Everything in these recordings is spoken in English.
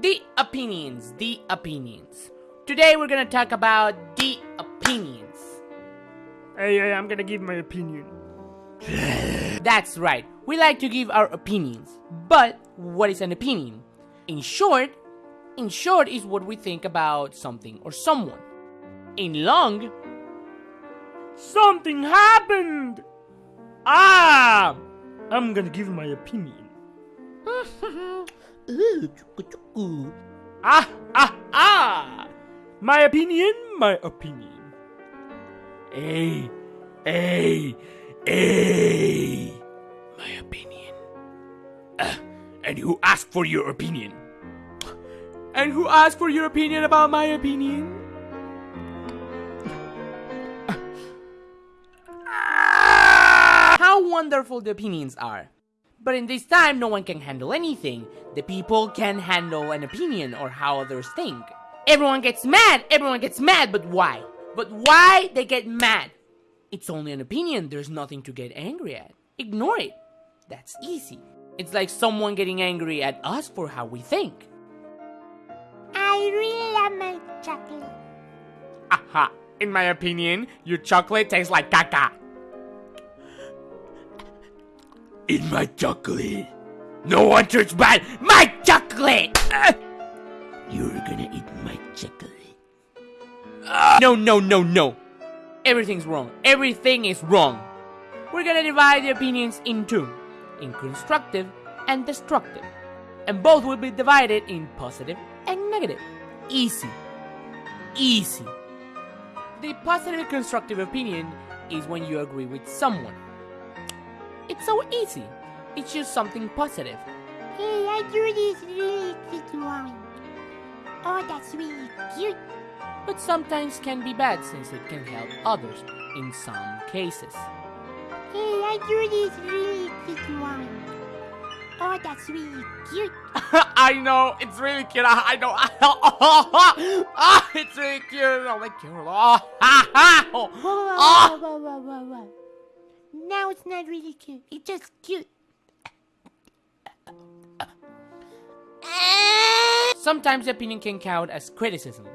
The opinions, the opinions. Today we're gonna talk about the opinions. Hey, hey, I'm gonna give my opinion. That's right, we like to give our opinions. But what is an opinion? In short, in short is what we think about something or someone. In long, Something happened! Ah! I'm gonna give my opinion. Ah, ah, ah! My opinion, my opinion. Hey, hey, hey. My opinion. Uh, and who asked for your opinion? And who asked for your opinion about my opinion? How wonderful the opinions are. But in this time, no one can handle anything. The people can handle an opinion or how others think. Everyone gets mad, everyone gets mad, but why? But why they get mad? It's only an opinion, there's nothing to get angry at. Ignore it. That's easy. It's like someone getting angry at us for how we think. I really love my chocolate. Aha! In my opinion, your chocolate tastes like caca. In my chocolate. No one turns bad. My chocolate! Uh, you're gonna eat my chocolate. Uh, no, no, no, no. Everything's wrong. Everything is wrong. We're gonna divide the opinions in two in constructive and destructive. And both will be divided in positive and negative. Easy. Easy. The positive constructive opinion is when you agree with someone. It's so easy. It's just something positive. Hey, I do this really cute drawing. Oh, that's really cute. But sometimes can be bad since it can help others in some cases. Hey, I do this really cute drawing. Oh, that's really cute. I know, it's really cute. I I know. Ah, it's really cute. Oh, like cute. Oh, ha, ha. Whoa, whoa, whoa, Ah. Now it's not really cute. It's just cute. Sometimes opinion can count as criticism.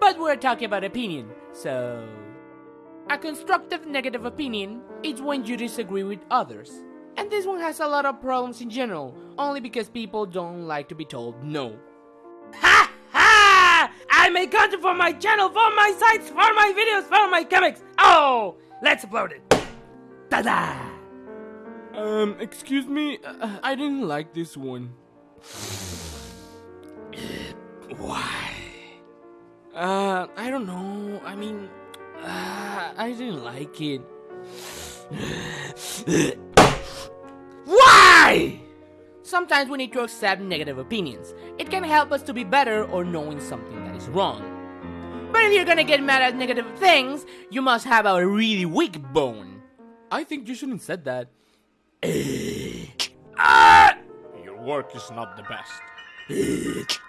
But we're talking about opinion, so. A constructive negative opinion is when you disagree with others. And this one has a lot of problems in general, only because people don't like to be told no. Ha ha! I make content for my channel, for my sites, for my videos, for my comics. Oh, let's upload it. Ta-da! Um, excuse me, uh, I didn't like this one. Why? Uh, I don't know. I mean, uh, I didn't like it. Why? Sometimes we need to accept negative opinions. It can help us to be better or knowing something that is wrong. But if you're gonna get mad at negative things, you must have a really weak bone. I think you shouldn't said that. Eh. Ah! Your work is not the best.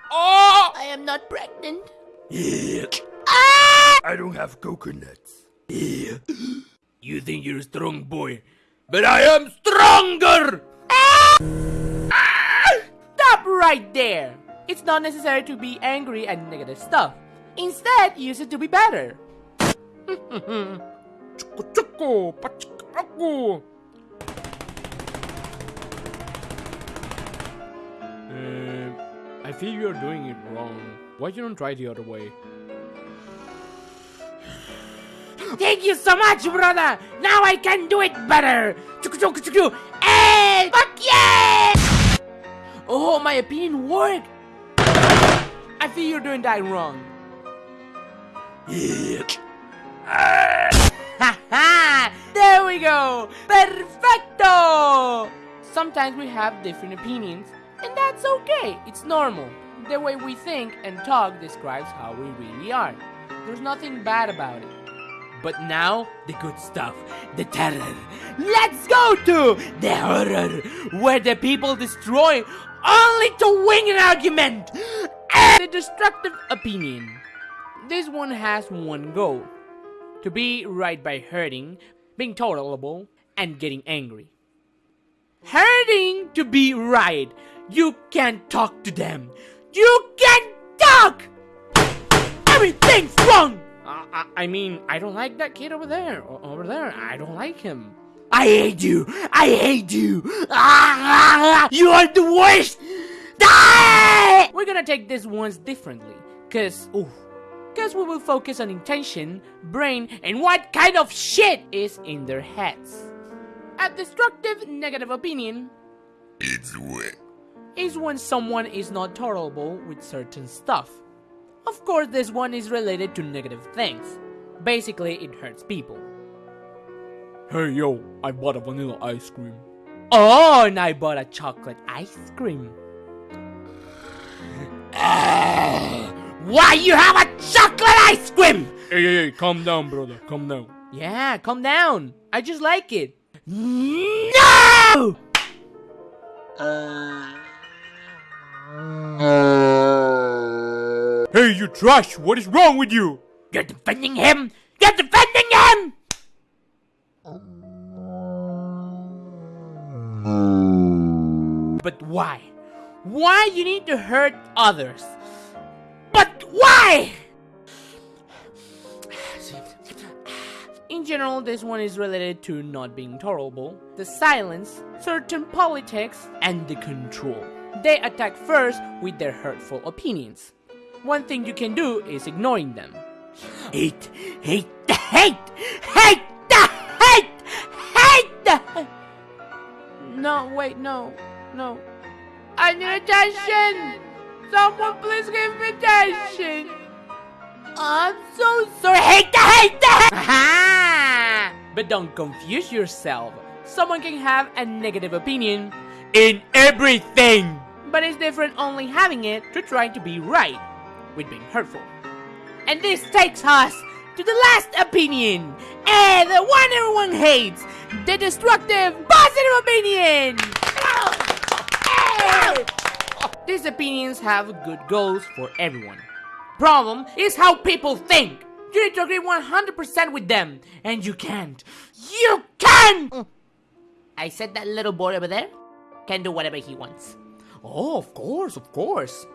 Oh! I am not pregnant. Eh. Ah! I don't have coconuts. You think you're a strong boy, but I am stronger! Ah! Ah! Stop right there! It's not necessary to be angry at negative stuff. Instead, use it to be better. Choco choco. Uh, I feel you're doing it wrong. Why you don't try the other way? Thank you so much, brother. Now I can do it better. Chuku chuku chuku. Hey, fuck yeah! Oh, my opinion worked! I feel you're doing that wrong. Haha! We go! Perfecto! Sometimes we have different opinions, and that's okay. It's normal. The way we think and talk describes how we really are. There's nothing bad about it. But now, the good stuff, the terror. Let's go to the horror, where the people destroy only to win an argument. And the destructive opinion. This one has one goal to be right by hurting, being tolerable, and getting angry. Hurting to be right, You can't talk to them. You can't talk! Everything's wrong! Uh, I, I mean, I don't like that kid over there. Over there, I don't like him. I hate you! I hate you! Ah, you are the worst! Die! We're gonna take this ones differently, cause, ooh, cause we will focus on intention, brain, and what kind of shit is in their heads. A destructive negative opinion It's wet. is when someone is not tolerable with certain stuff. Of course, this one is related to negative things. Basically, it hurts people. Hey yo, I bought a vanilla ice cream. Oh, and I bought a chocolate ice cream. Ah! Why you have a chocolate ice cream? Hey, hey, hey, calm down, brother. Calm down. Yeah, calm down. I just like it. No! Hey, you trash! What is wrong with you? You're defending him! You're defending him! But why? Why you need to hurt others? Why? In general, this one is related to not being tolerable, the silence, certain politics, and the control. They attack first with their hurtful opinions. One thing you can do is ignoring them. Hate, hate, hate, hate, the hate, hate. No, wait, no, no. I need attention! Someone please give me attention! I'm so sorry. Hate the hate the hate. But don't confuse yourself. Someone can have a negative opinion In everything. but it's different only having it to trying to be right with being hurtful. And this takes us to the last opinion, and the one everyone hates, the destructive positive opinion. These opinions have good goals for everyone. Problem is how people think. You need to agree 100% with them, and you can't. You can't! Mm. I said that little boy over there can do whatever he wants. Oh, of course, of course.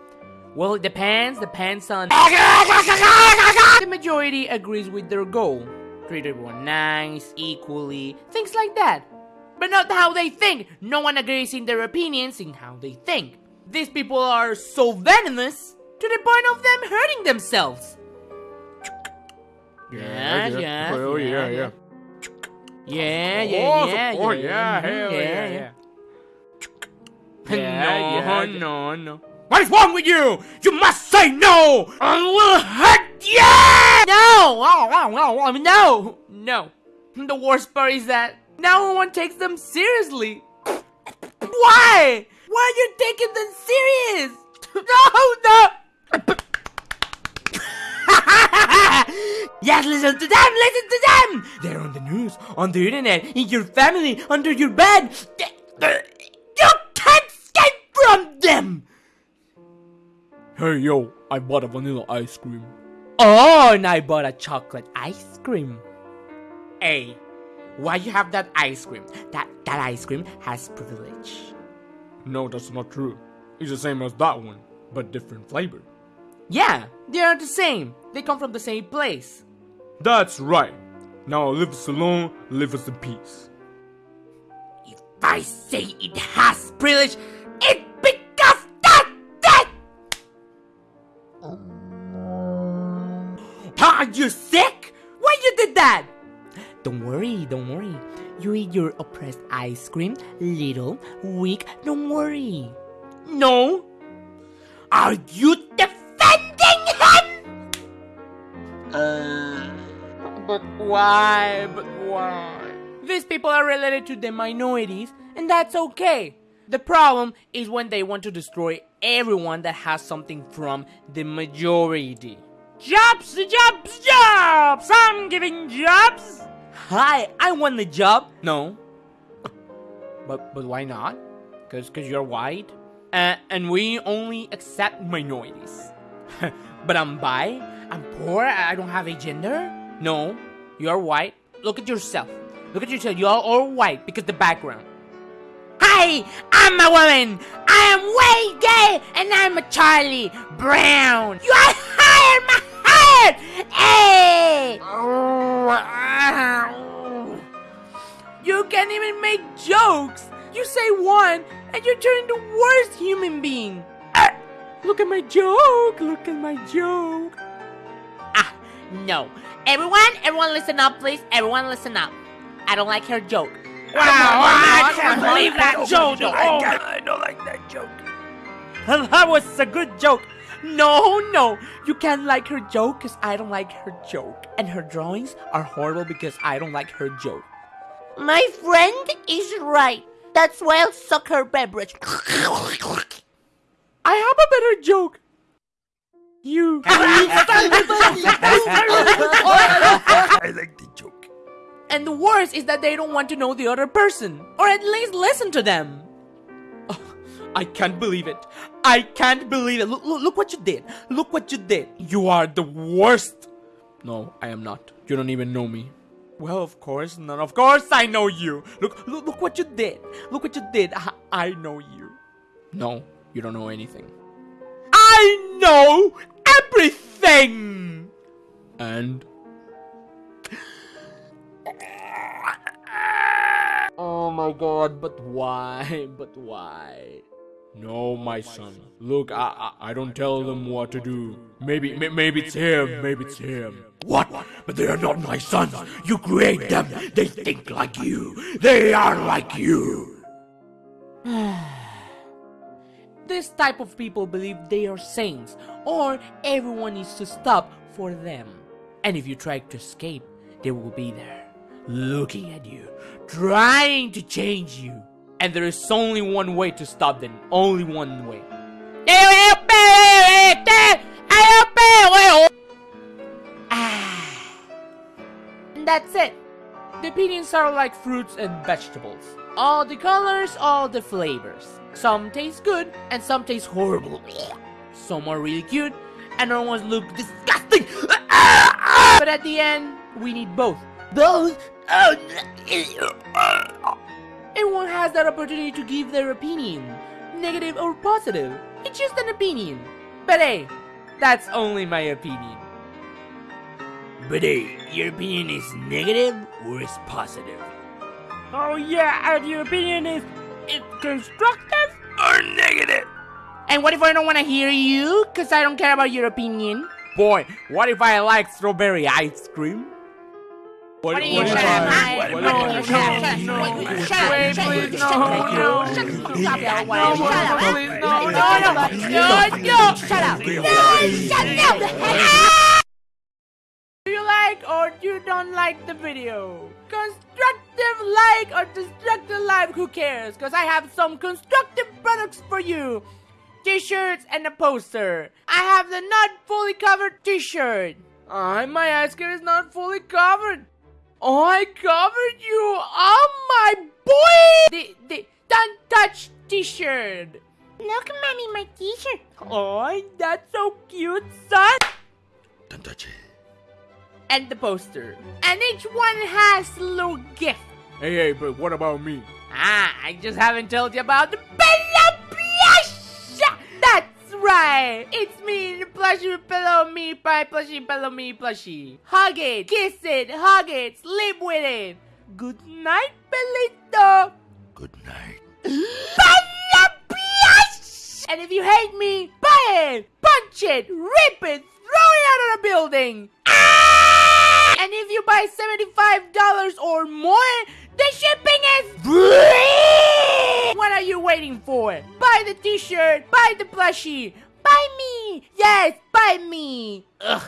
Well, it depends, depends on. the majority agrees with their goal. Treat everyone nice, equally, things like that. But not how they think. No one agrees in their opinions in how they think. These people are so venomous to the point of them hurting themselves. Yeah, yeah, Oh, yeah, yeah. Yeah, yeah, yeah, course, yeah, yeah, hell yeah, yeah. Yeah, no, yeah. no, no. What is wrong with you? You must say no. I will hurt you. No! Oh, oh, oh, oh, no! No. The worst part is that no one takes them seriously. Why? Why are you taking them serious? No, no! Yes, listen to them. Listen to them. They're on the news, on the internet, in your family, under your bed. You can't escape from them. Hey, yo, I bought a vanilla ice cream. Oh, and I bought a chocolate ice cream. Hey, why you have that ice cream? That that ice cream has privilege. No, that's not true. It's the same as that one, but different flavor. Yeah, they are the same. They come from the same place. That's right. Now leave us alone, leave us in peace. If I say it has privilege, it because that that. Are you sick? Why you did that? Don't worry, don't worry. You eat your oppressed ice cream, little, weak, don't worry. No. Are you defending him? Uh. But why? But why? These people are related to the minorities, and that's okay. The problem is when they want to destroy everyone that has something from the majority. Jobs, jobs, jobs. I'm giving jobs. Hi, I want the job. No. But but why not? Cause cause you're white. Uh, and we only accept minorities. but I'm bi. I'm poor. I don't have a gender. No, you're white. Look at yourself. Look at yourself. You are all white because the background. Hi, I'm a woman. I am way gay, and I'm a Charlie Brown. You are hired, my hired. Hey. You can't even make jokes. You say one, and you turn into the worst human being. Ah, look at my joke. Look at my joke. Ah, no. Everyone, everyone listen up, please. Everyone listen up. I don't like her joke. Wow, I can't believe that joke. Oh, I don't like that joke. that was a good joke. No, no, you can't like her joke because I don't like her joke. And her drawings are horrible because I don't like her joke. My friend is right. That's why I'll suck her beverage. I have a better joke. You. I like the joke. And the worst is that they don't want to know the other person, or at least listen to them. Oh, I can't believe it. I can't believe it. Look, look, look what you did. Look what you did. You are the worst. No, I am not. You don't even know me. Well, of course not. Of course I know you. Look, look, look what you did. Look what you did. I, I know you. No, you don't know anything. I know everything. And Oh my god, but why? But why? No, my son. Look, I, I I don't tell them what to do. Maybe may- maybe it's him. Maybe it's him. What? But they are not my sons. You create them. They think like you. They are like you. This type of people believe they are saints, or everyone needs to stop for them. And if you try to escape, they will be there, looking at you, trying to change you. And there is only one way to stop them. Only one way. Ah. And that's it. The opinions are like fruits and vegetables. All the colors, all the flavors. Some taste good and some taste horrible. Some are really cute and other ones look disgusting. But at the end, we need both. Both? Everyone has that opportunity to give their opinion, negative or positive. It's just an opinion. But hey, that's only my opinion. But hey, your opinion is negative or is positive? Oh yeah, and your opinion is it's constructive? Or negative? And what if I don't want to hear you? Cause I don't care about your opinion. Boy, what if I like strawberry ice cream? What, What do you what shut up, I- I- what no, if I- no, no, shut up, Wait, shut up, please, shut no, up, no. That No, way. no, Shut up. please, no, No, no, no, no, shut up. No, shut up. Do you like or you don't like the video? Constructive like or destructive like, who cares? Cause I have some constructive products for you. T-shirts and a poster. I have the not fully covered t-shirt. Uh, my ice cream is not fully covered. Oh, I covered you. Oh my boy. The, the don't touch t-shirt. Look, mommy, my t-shirt. Oh, that's so cute, son. Don't touch it. And the poster. And each one has a little gift. Hey, hey, but what about me? Ah, I just haven't told you about the Right! It's me, the plushie pillow me pie plushie pillow me plushie. Hug it, kiss it, hug it, sleep with it. Good night, Bellito! Good night. And if you hate me, buy it, punch it, rip it, throw it out of the building! Ah! And if you buy $75 or more, the shipping is free! What are you waiting for? Buy the t-shirt, buy the plushie, buy me! Yes, buy me! Ugh,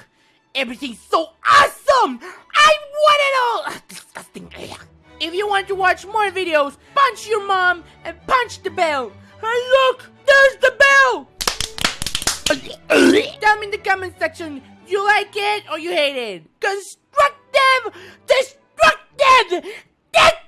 everything's so awesome! I want it all! Ugh, disgusting. If you want to watch more videos, punch your mom and punch the bell. Hey look, there's the bell! Tell me in the comment section, you like it or you hate it? Constructive, destructive, destructive!